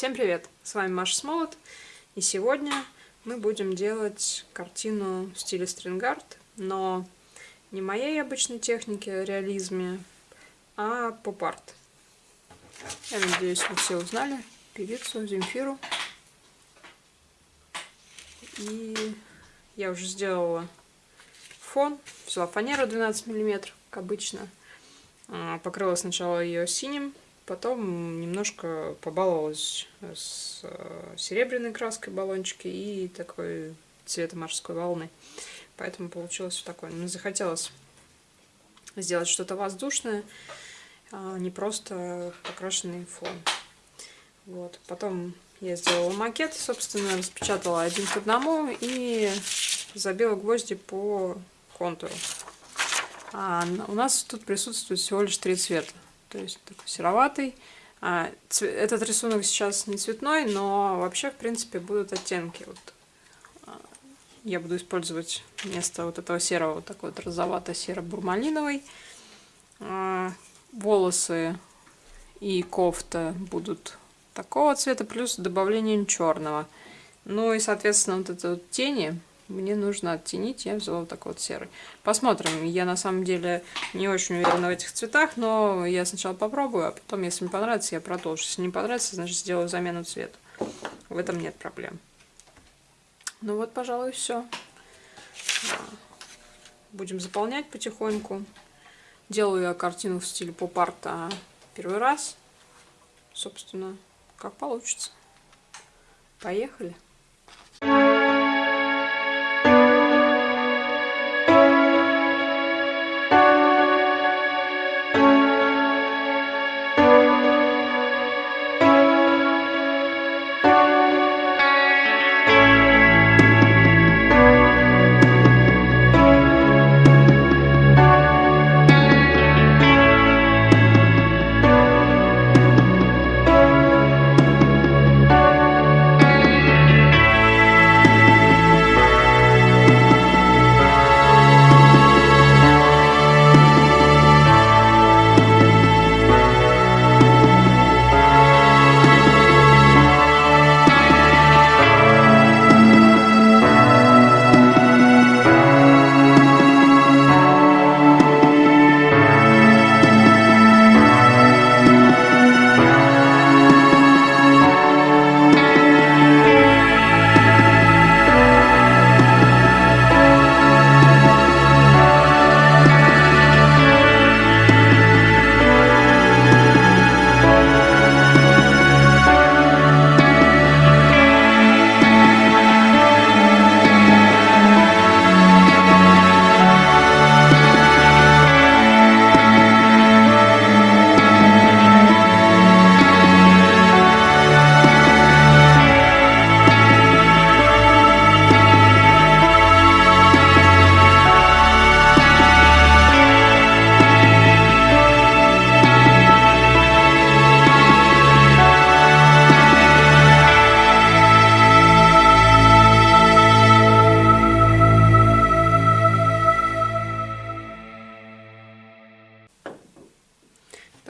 Всем привет! С вами Маша Смолот, и сегодня мы будем делать картину в стиле стрингард, но не моей обычной технике, реализме, а поп-арт. Я надеюсь, вы все узнали певицу Земфиру. И я уже сделала фон, взяла фанеру 12 мм, как обычно. А, покрыла сначала ее синим, потом немножко побаловалась с э, серебряной краской баллончики и такой цвета морской волны. Поэтому получилось вот такое. Мне захотелось сделать что-то воздушное, а не просто покрашенный фон. Вот. Потом я сделала макет, собственно, распечатала один к одному и забила гвозди по контуру. А у нас тут присутствует всего лишь три цвета. То есть такой сероватый. А, этот рисунок сейчас не цветной, но вообще, в принципе, будут оттенки. Вот. А, я буду использовать вместо вот этого серого вот такой вот розовато-серо-бурмалиновый. А, волосы и кофта будут такого цвета, плюс добавление черного. Ну и, соответственно, вот это вот тени мне нужно оттенить, я взяла вот такой вот серый. Посмотрим, я на самом деле не очень уверена в этих цветах, но я сначала попробую, а потом, если мне понравится, я продолжу. Если не понравится, значит сделаю замену цвета. В этом нет проблем. Ну вот, пожалуй, все. Будем заполнять потихоньку. Делаю я картину в стиле поп-арта первый раз. Собственно, как получится. Поехали!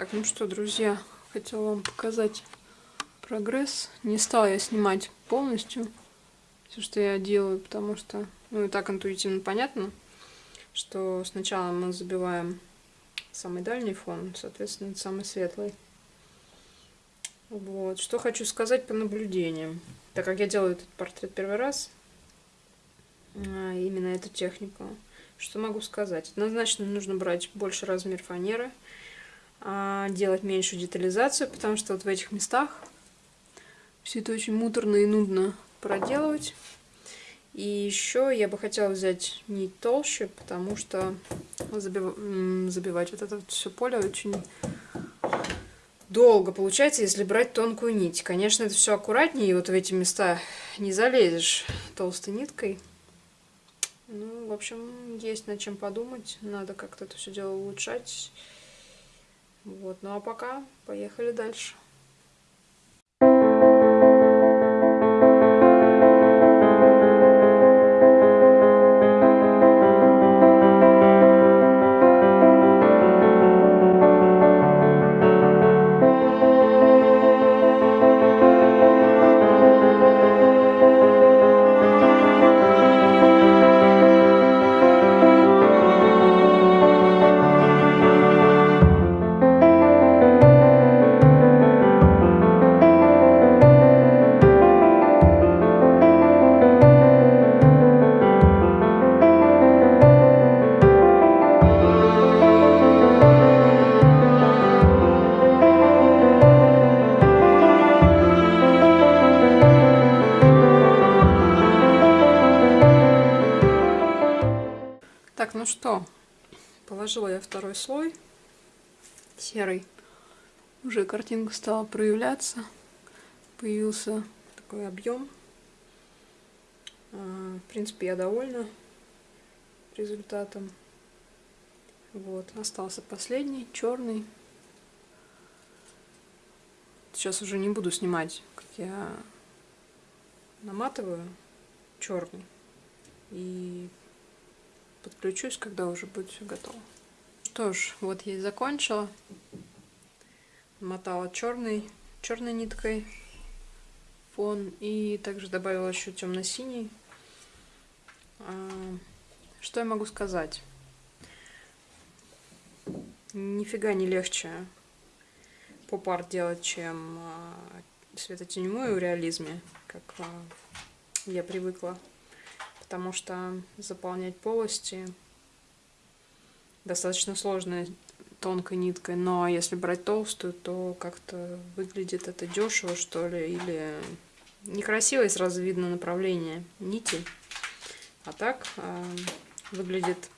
Так, ну что, друзья, хотела вам показать прогресс. Не стала я снимать полностью все, что я делаю, потому что, ну и так интуитивно понятно, что сначала мы забиваем самый дальний фон, соответственно, самый светлый. Вот. Что хочу сказать по наблюдениям. Так как я делаю этот портрет первый раз, а, именно эту технику, что могу сказать? Однозначно нужно брать больше размер фанеры, делать меньшую детализацию, потому что вот в этих местах все это очень муторно и нудно проделывать. И еще я бы хотела взять нить толще, потому что забив... забивать вот это вот все поле очень долго получается, если брать тонкую нить. Конечно, это все аккуратнее, и вот в эти места не залезешь толстой ниткой. Ну, в общем, есть над чем подумать. Надо как-то это все дело улучшать. Вот, ну а пока поехали дальше. Что, положила я второй слой серый. Уже картинка стала проявляться. Появился такой объем. А, в принципе, я довольна результатом. Вот, остался последний, черный. Сейчас уже не буду снимать, как я наматываю черный. И подключусь, когда уже будет все готово. Что ж, вот я и закончила. Мотала черный, черной ниткой фон и также добавила еще темно-синий. А, что я могу сказать? Нифига не легче поп-арт делать, чем а, светотеневую в реализме, как а, я привыкла. Потому что заполнять полости достаточно сложно тонкой ниткой, но если брать толстую, то как-то выглядит это дешево, что ли, или некрасиво, и сразу видно направление нити. А так э, выглядит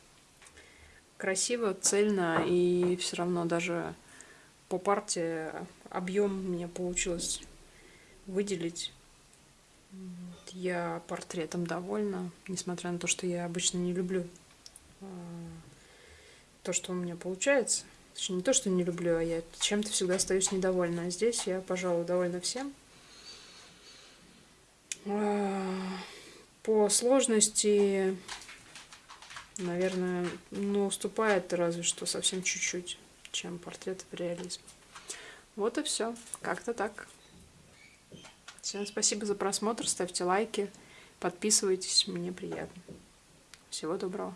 красиво, цельно, и все равно даже по парте объем мне получилось выделить. Я портретом довольна, несмотря на то, что я обычно не люблю а, то, что у меня получается. Точнее, не то, что не люблю, а я чем-то всегда остаюсь недовольна. А здесь я, пожалуй, довольна всем. А, по сложности, наверное, ну, уступает разве что совсем чуть-чуть, чем портрет в реализм. Вот и все. Как-то так. Всем спасибо за просмотр, ставьте лайки, подписывайтесь, мне приятно. Всего доброго.